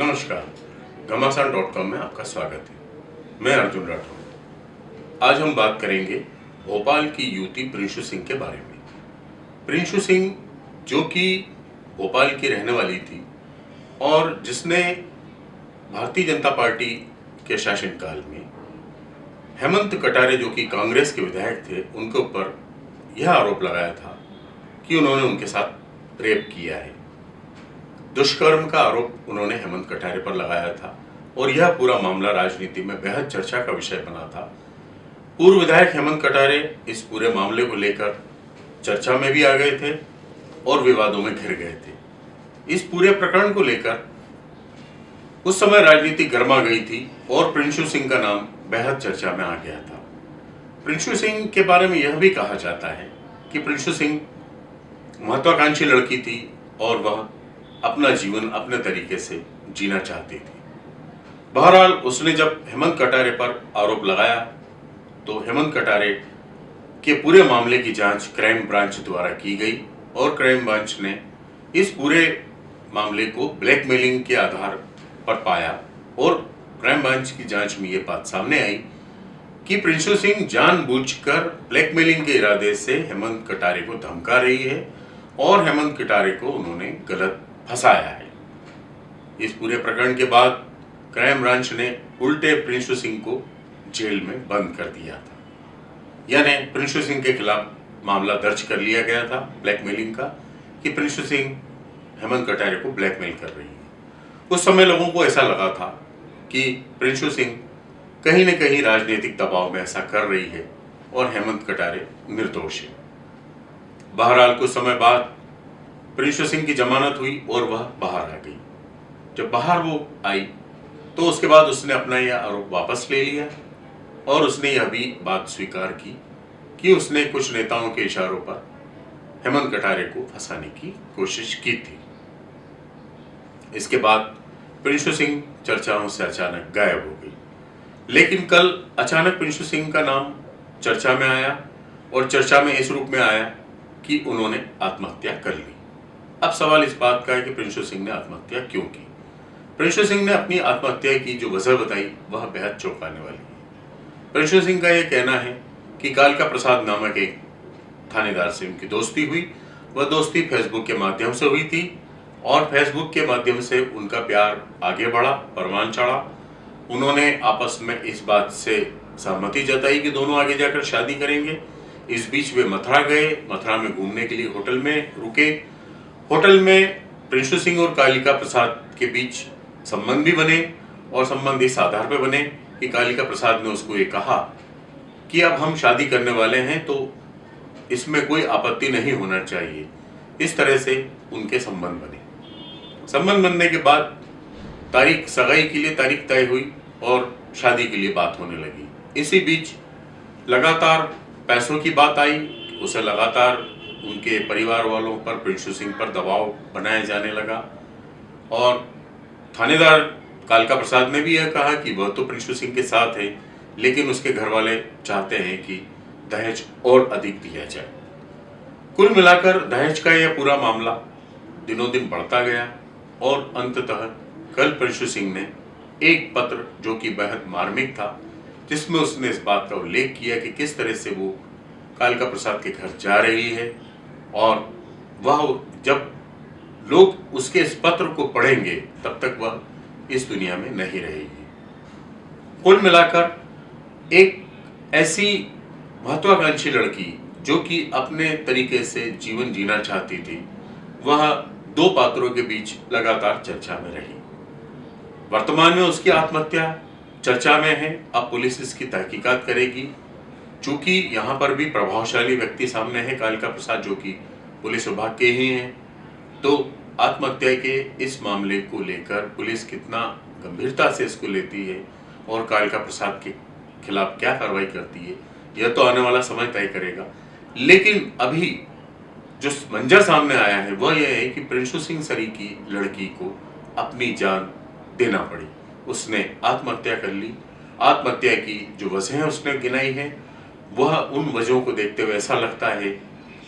नमस्कार घमासान dot com में आपका स्वागत है। मैं अर्जुन राठौर। आज हम बात करेंगे भोपाल की युवती प्रिंशु सिंह के बारे में। प्रिंशु सिंह जो कि भोपाल की रहने वाली थी और जिसने भारतीय जनता पार्टी के शासनकाल में हेमंत कटारे जो कि कांग्रेस के विधायक थे, उनके ऊपर यह आरोप लगाया था कि उन्होंने उनके साथ रेप किया है। दुष्कर्म का आरोप उन्होंने हेमंत कटारे पर लगाया था और यह पूरा मामला राजनीति में बेहद चर्चा का विषय बना था। पूर्व विधायक हेमंत कटारे इस पूरे मामले को लेकर चर्चा में भी आ गए थे और विवादों में घिर गए थे। इस पूरे प्रकरण को लेकर उस समय राजनीति गर्मा गई थी और प्रिंशु सिंह का नाम बेहद चर्चा में आ गया था। प्रिंशु सिंह के बारे में यह भी कहा जाता है कि प्रिंशु सिंह महत्वाकांक्षी लड़की थी और वह अपना जीवन अपने तरीके से जीना चाहती थी। बहरहाल, उसने जब हेमंत कटारे पर आरोप लगाया तो हेमंत कटारे के पूरे मामले की जाँच क्राइम ब्रांच द्वारा की गई और क्राइम ब्रांच ने इस पूरे मामले को ब्लैकमेलिंग के आधार पर पाया और क्राइम ब्रांच की जाँच में ये बात सामने आई कि प्रिंशु सिंह जानबूझकर ब्लैकमेलिंग के इरादे से हेमंत कटारे को धमका रही है और हेमंत कटारे को उन्होंने गलत फंसाया है। इस पूरे प्रकरण के बाद क्राइम ब्रांच ने उल्टे प्रिंशु सिंह को जेल में बंद कर दिया था। यानी प्रिंशु सिंह के खिलाफ मामला दर्ज कर लिया गया था, ब्लैकमेलिंग का, कि प्रिंशु सिंह हेमंत कटारे को ब्लैकमेल कर रही है। उस समय लोगों को ऐसा लगा था कि प्रिंशु सिंह कहीं न कहीं राजनीतिक दबाव में ऐसा कर रही है और हेमंत कटारे निर्दोष है। बहरहाल कुछ समय बाद प्रिंशु सिंह की जमानत हुई और वह बाहर आ गई। जब बाहर वो आई तो उसके बाद उसने अपना यह आरोप वापस ले लिया और उसने यह भी बात स्वीकार की कि उसने कुछ नेताओं के इशारों पर हेमंत कटारे को फंसाने की कोशिश की थी। इसके बाद प्रिंशु सिंह चर्चाओं से अचानक गायब हो गई। लेकिन कल अचानक प्रिंशु सिंह का नाम चर्चा में आया और चर्चा में इस रूप में आया कि उन्होंने आत्महत्या कर ली। अब सवाल इस बात का है कि प्रिंशु सिंह ने आत्महत्या क्यों की? प्रिंशु सिंह ने अपनी आत्महत्या की जो वजह बताई, वह बेहद चौंकाने वाली है। प्रिंशु सिंह का यह कहना है कि कालका प्रसाद नामक एक थानेदार से उनकी दोस्ती हुई। वह दोस्ती फेसबुक के माध्यम से हुई थी और फेसबुक के माध्यम से उनका प्यार आगे बढ़ा, परवान चढ़ा। उन्होंने आपस में इस बात से सहमति जताई कि दोनों आगे जाकर शादी करेंगे। इस बीच वे मथुरा गए, मथुरा में घूमने के लिए होटल में रुके। होटल में प्रिंशु सिंह और कालिका प्रसाद के बीच संबंध भी बने और संबंध इस आधार पर बने कि कालिका प्रसाद ने उसको ये कहा कि अब हम शादी करने वाले हैं तो इसमें कोई आपत्ति नहीं होना चाहिए। इस तरह से उनके संबंध बने। संबंध बनने के बाद तारीख सगाई के लिए तारीख तय हुई और शादी के लिए बात होने लगी। इसी बीच लगातार पैसों की बात आई, उसे लगातार उनके परिवार वालों पर, प्रिंशु सिंह पर दबाव बनाया जाने लगा। और थानेदार कालका प्रसाद ने भी यह कहा कि वह तो प्रिंशु सिंह के साथ है, लेकिन उसके घर वाले चाहते हैं कि दहेज और अधिक दिया जाए। कुल मिलाकर दहेज का यह पूरा मामला दिनों दिन बढ़ता गया और अंततः कल प्रिंशु सिंह ने एक पत्र जो कि बेहद मार्मिक था, जिसमें उसने इस बात का उल्लेख किया कि किस तरह से वो कालका प्रसाद के घर जा रही है और वह जब लोग उसके इस पत्र को पढ़ेंगे, तब तक वह इस दुनिया में नहीं रहेगी। कुल मिलाकर एक ऐसी महत्वाकांक्षी लड़की, जो कि अपने तरीके से जीवन जीना चाहती थी, वह दो पात्रों के बीच लगातार चर्चा में रही। वर्तमान में उसकी आत्महत्या चर्चा में है, अब पुलिस इसकी तहकीकात करेगी। चूँकि यहाँ पर भी प्रभावशाली व्यक्ति सामने है, कालिका प्रसाद, जो कि पुलिस विभाग के ही हैं तो आत्महत्या के इस मामले को लेकर पुलिस कितना गंभीरता से इसको लेती है और कालिका प्रसाद के खिलाफ क्या कार्रवाई करती है, यह तो आने वाला समय तय करेगा। लेकिन अभी जो मंजर सामने आया है, वह यह है कि प्रिंशु सिंह सरी की लड़की को अपनी जान देना पड़ी। उसने आत्महत्या कर ली। आत्महत्या की जो वजह उसने गिनाई है। वह उन वजहों को देखते हुए ऐसा लगता है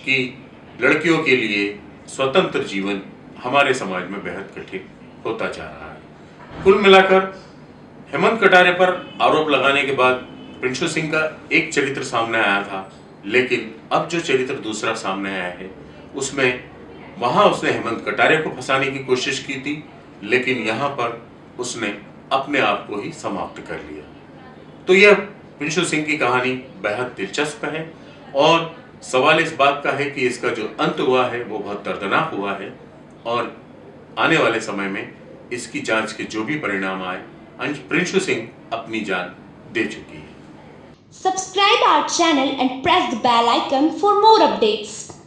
कि लड़कियों के लिए स्वतंत्र जीवन हमारे समाज में बेहद कठिन होता जा रहा है। कुल मिलाकर हेमंत कटारे पर आरोप लगाने के बाद प्रिंशु सिंह का एक चरित्र सामने आया था, लेकिन अब जो चरित्र दूसरा सामने आया है, उसमें वहाँ उसने हेमंत कटारे को फंसाने की कोशिश की थी, लेकिन यहाँ पर उसने अपने आप को ही समाप्त कर लिया। तो यह प्रिंशु सिंह की कहानी बेहद दिलचस्प है और सवाल इस बात का है कि इसका जो अंत हुआ है, वो बहुत दर्दनाक हुआ है और आने वाले समय में इसकी जाँच के जो भी परिणाम आए प्रिंशु सिंह अपनी जान दे चुकी है subscribe our channel and press the bell icon for more updates.